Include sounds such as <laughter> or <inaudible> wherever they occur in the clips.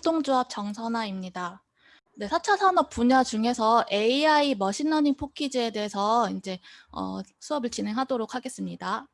협동조합 정선아입니다. 네, 4차 산업 분야 중에서 AI machine learning for kids에 대해서 이제 어, 수업을 진행하도록 하겠습니다.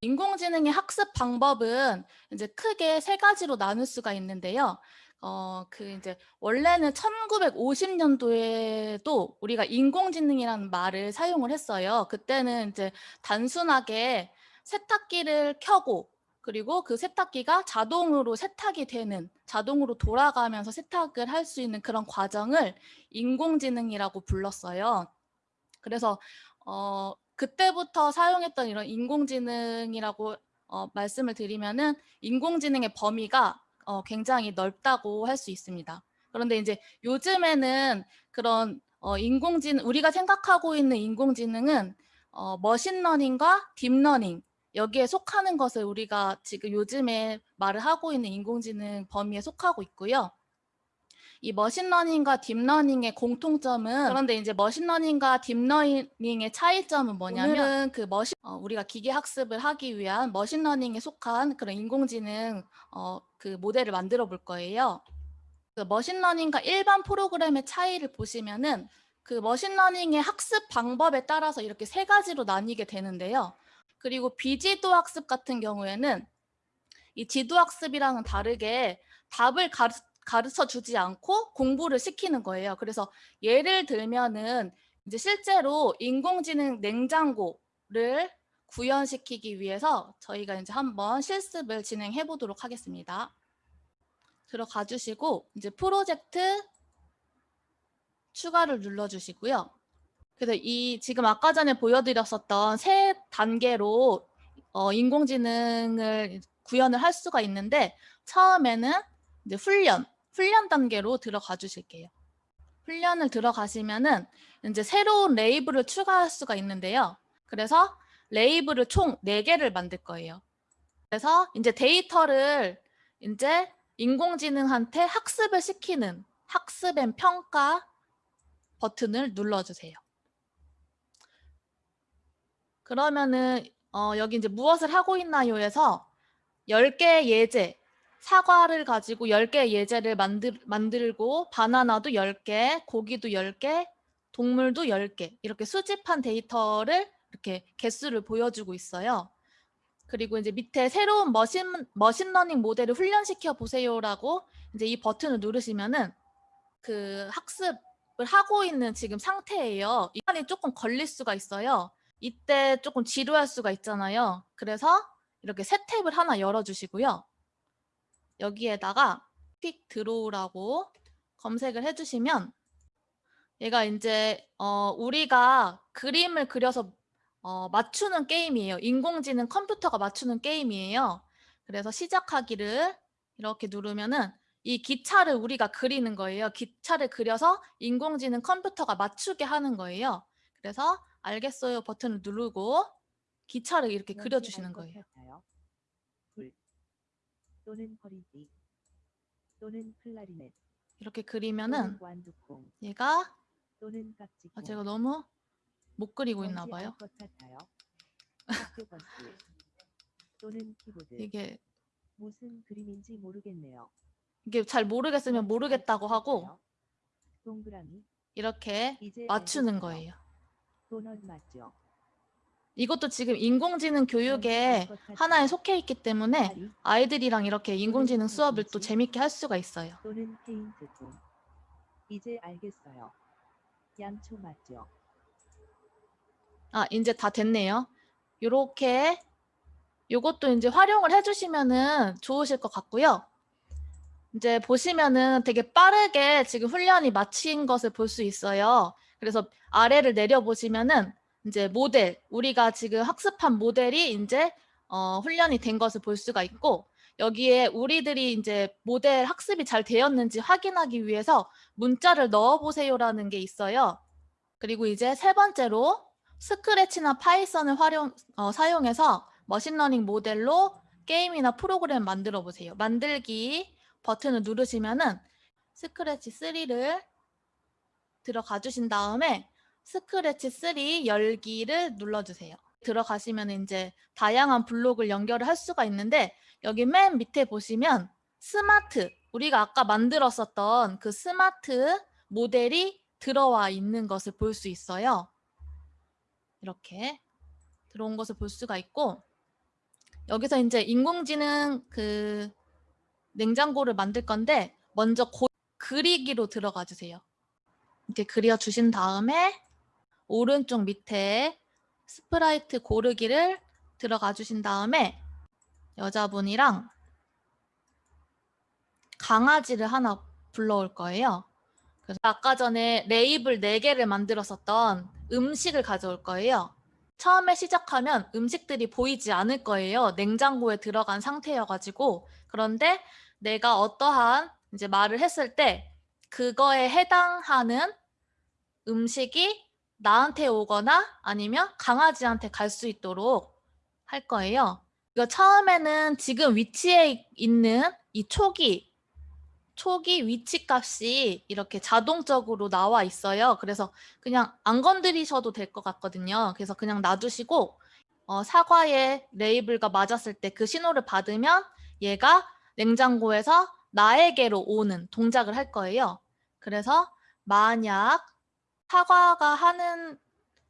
인공지능의 학습 방법은 이제 크게 세 가지로 나눌 수가 있는데요. 어, 그 이제 원래는 1950년도에도 우리가 인공지능이라는 말을 사용을 했어요. 그때는 이제 단순하게 세탁기를 켜고 그리고 그 세탁기가 자동으로 세탁이 되는 자동으로 돌아가면서 세탁을 할 수 있는 그런 과정을 인공지능이라고 불렀어요. 그래서 어, 그때부터 사용했던 이런 인공지능이라고 어, 말씀을 드리면은 인공지능의 범위가 어, 굉장히 넓다고 할 수 있습니다. 그런데 이제 요즘에는 그런 어, 인공지능 우리가 생각하고 있는 인공지능은 어, machine learning과 deep learning 여기에 속하는 것을 우리가 지금 요즘에 말을 하고 있는 인공지능 범위에 속하고 있고요. 이 머신러닝과 딥러닝의 공통점은 그런데 이제 머신러닝과 딥러닝의 차이점은 뭐냐면 그 머신 어, 우리가 기계 학습을 하기 위한 machine learning에 속한 그런 인공지능 어, 그 모델을 만들어 볼 거예요. 그 machine learning과 일반 프로그램의 차이를 보시면은 그 머신러닝의 학습 방법에 따라서 이렇게 세 가지로 나뉘게 되는데요. 그리고 비지도 학습 같은 경우에는 이 지도 학습이랑은 다르게 답을 가르, 가르쳐 주지 않고 공부를 시키는 거예요. 그래서 예를 들면은 이제 실제로 인공지능 냉장고를 구현시키기 위해서 저희가 이제 한번 실습을 진행해 보도록 하겠습니다. 들어가 주시고 이제 프로젝트 추가를 눌러 주시고요. 그래서 이 지금 아까 전에 보여드렸었던 세 단계로 어, 인공지능을 구현을 할 수가 있는데 처음에는 이제 훈련, 훈련 단계로 들어가 주실게요. 훈련을 들어가시면은 이제 새로운 레이블을 추가할 수가 있는데요. 그래서 레이블을 총 4개를 만들 거예요. 그래서 이제 데이터를 이제 인공지능한테 학습을 시키는 학습 and 평가 버튼을 눌러주세요. 그러면은 어, 여기 이제 무엇을 하고 있나요에서 10개의 예제, 사과를 가지고 10개의 예제를 만들, 만들고 바나나도 10개, 고기도 10개, 동물도 10개 이렇게 수집한 데이터를 이렇게 개수를 보여주고 있어요. 그리고 이제 밑에 새로운 machine, machine learning 모델을 훈련시켜 보세요라고 이제 이 버튼을 누르시면은 그 학습을 하고 있는 지금 상태예요. 시간이 조금 걸릴 수가 있어요. 이때 조금 지루할 수가 있잖아요. 그래서 이렇게 새 탭을 하나 열어주시고요. 여기에다가 Quick Draw라고 검색을 해주시면 얘가 이제 어, 우리가 그림을 그려서 어, 맞추는 게임이에요. 인공지능 컴퓨터가 맞추는 게임이에요. 그래서 시작하기를 이렇게 누르면은 이 기차를 우리가 그리는 거예요. 기차를 그려서 인공지능 컴퓨터가 맞추게 하는 거예요. 그래서 알겠어요 버튼을 누르고 기차를 이렇게 그려주시는 거예요. 불 또는 허리띠 또는 클라리넷 이렇게 그리면은 얘가 또는 아, 제가 너무 못 그리고 있나 봐요. 또는 키보드 이게 무슨 그림인지 모르겠네요. 이게 잘 모르겠으면 모르겠다고 하고 동그라미 이렇게 맞추는. 거예요. 도넛 맞죠? 이것도 지금 인공지능 교육에 하나에 속해 있기 때문에 아이들이랑 이렇게 인공지능 수업을 또 재밌게 할 수가 있어요. 또는 페인트통 이제 알겠어요. 양초 맞죠? 아, 이제 다 됐네요. 요렇게 요것도 이제 활용을 해주시면은 좋으실 것 같고요. 이제 보시면은 되게 빠르게 지금 훈련이 마친 것을 볼 수 있어요. 그래서 아래를 내려보시면은 이제 모델, 우리가 지금 학습한 모델이 이제 어, 훈련이 된 것을 볼 수가 있고 여기에 우리들이 이제 모델 학습이 잘 되었는지 확인하기 위해서 문자를 넣어보세요라는 게 있어요. 그리고 이제 세 번째로 Scratch나 Python을 활용, 어, 사용해서 machine learning 모델로 게임이나 프로그램 만들어 보세요. 만들기 버튼을 누르시면은 스크래치 3를 들어가 주신 다음에 스크래치 3 열기를 눌러주세요. 들어가시면 이제 다양한 블록을 연결을 할 수가 있는데 여기 맨 밑에 보시면 스마트 우리가 아까 만들었었던 그 스마트 모델이 들어와 있는 것을 볼 수 있어요. 이렇게 들어온 것을 볼 수가 있고 여기서 이제 인공지능 그 냉장고를 만들 건데 먼저 고, 그리기로 들어가 주세요. 이렇게 그려 주신 다음에 오른쪽 밑에 sprite 고르기를 들어가 주신 다음에 여자분이랑 강아지를 하나 불러올 거예요. 그래서 아까 전에 레이블 4개를 만들었었던 음식을 가져올 거예요. 처음에 시작하면 음식들이 보이지 않을 거예요. 냉장고에 들어간 상태여가지고. 그런데 내가 어떠한 이제 말을 했을 때 그거에 해당하는 음식이 나한테 오거나 아니면 강아지한테 갈 수 있도록 할 거예요. 이거 처음에는 지금 위치에 있는 이 초기 초기 위치 값이 이렇게 자동적으로 나와 있어요. 그래서 그냥 안 건드리셔도 될 것 같거든요. 그래서 그냥 놔두시고 어, 사과의 레이블과 맞았을 때 그 신호를 받으면 얘가 냉장고에서 나에게로 오는 동작을 할 거예요. 그래서 만약 사과가 하는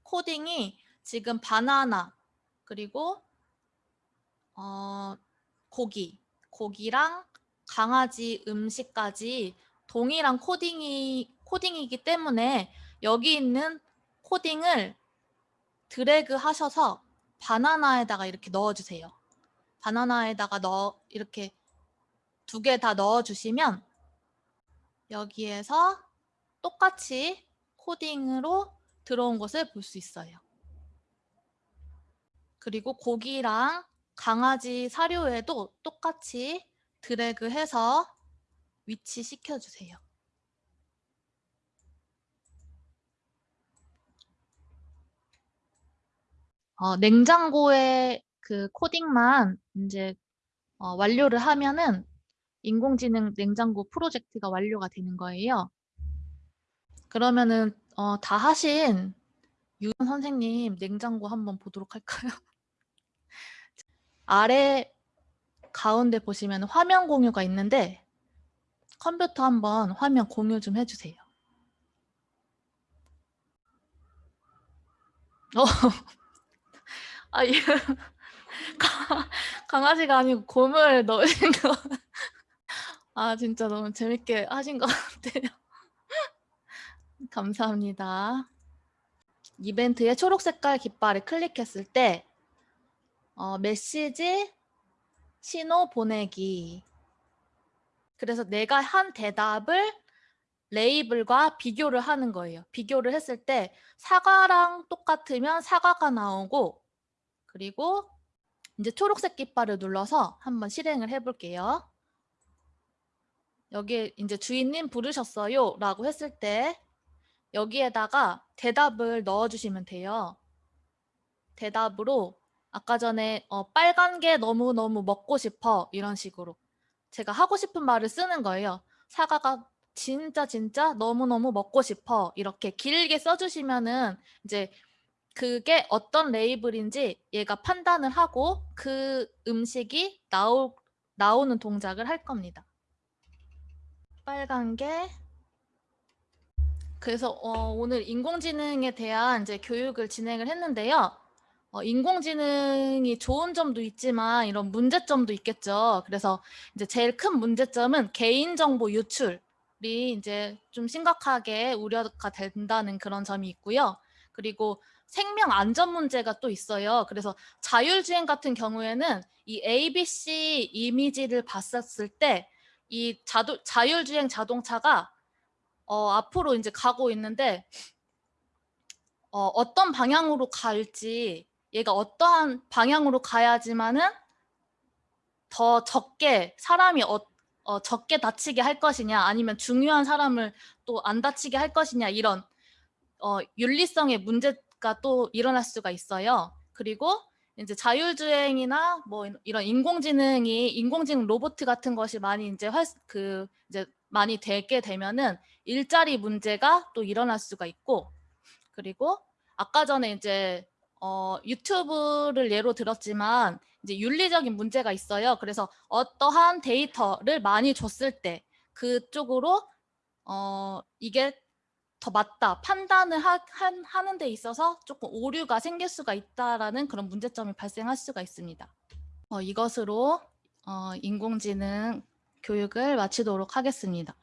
코딩이 지금 바나나 그리고 어, 고기, 고기랑 강아지 음식까지 동일한 코딩이 코딩이기 때문에 여기 있는 코딩을 드래그 하셔서 바나나에다가 이렇게 넣어 주세요. 바나나에다가 넣어 이렇게 두 개 다 넣어 주시면 여기에서 똑같이 코딩으로 들어온 것을 볼 수 있어요. 그리고 고기랑 강아지 사료에도 똑같이 드래그 해서 위치 시켜주세요. 어, 냉장고에 그 코딩만 이제 어, 완료를 하면은 인공지능 냉장고 프로젝트가 완료가 되는 거예요. 그러면은 어, 다 하신 유은 선생님 냉장고 한번 보도록 할까요? <laughs> 아래 가운데 보시면 화면 공유가 있는데 컴퓨터 한번 화면 공유 좀 해주세요. 어, <laughs> 아, 이 <laughs> 강아지가 아니고 곰을 넣으신 거. 아, 진짜 너무 재밌게 하신 것 같아요. 감사합니다. 이벤트의 초록 색깔 깃발을 클릭했을 때 어, 메시지 신호 보내기. 그래서 내가 한 대답을 레이블과 비교를 하는 거예요. 비교를 했을 때 사과랑 똑같으면 사과가 나오고 그리고 이제 초록색 깃발을 눌러서 한번 실행을 해볼게요. 여기 이제 주인님 부르셨어요 라고 했을 때 여기에다가 대답을 넣어주시면 돼요. 대답으로 아까 전에 어, 빨간 게 너무너무 먹고 싶어 이런 식으로 제가 하고 싶은 말을 쓰는 거예요. 사과가 진짜 진짜 너무너무 먹고 싶어 이렇게 길게 써주시면은 이제 그게 어떤 레이블인지 얘가 판단을 하고 그 음식이 나오, 나오는 동작을 할 겁니다. 빨간 게 그래서 어, 오늘 인공지능에 대한 이제 교육을 진행을 했는데요. 어, 인공지능이 좋은 점도 있지만 이런 문제점도 있겠죠. 그래서 이제 제일 큰 문제점은 개인정보 유출이 이제 좀 심각하게 우려가 된다는 그런 점이 있고요. 그리고 생명 안전 문제가 또 있어요. 그래서 자율주행 같은 경우에는 이 ABC 이미지를 봤었을 때 이 자율주행 자동차가 어, 앞으로 이제 가고 있는데 어, 어떤 방향으로 갈지 얘가 어떠한 방향으로 가야지만은 더 적게 사람이 어, 어, 적게 다치게 할 것이냐 아니면 중요한 사람을 또 안 다치게 할 것이냐 이런 어, 윤리성의 문제가 또 일어날 수가 있어요. 그리고 이제 자율주행이나 뭐 이런 인공지능이 인공지능 로봇 같은 것이 많이 이제 활, 그 이제 많이 되게 되면은 일자리 문제가 또 일어날 수가 있고 그리고 아까 전에 이제 어, 유튜브를 예로 들었지만 이제 윤리적인 문제가 있어요. 그래서 어떠한 데이터를 많이 줬을 때 그쪽으로 어, 이게 더 맞다 판단을 하, 한, 하는 데 있어서 조금 오류가 생길 수가 있다라는 그런 문제점이 발생할 수가 있습니다. 어, 이것으로 어, 인공지능 교육을 마치도록 하겠습니다.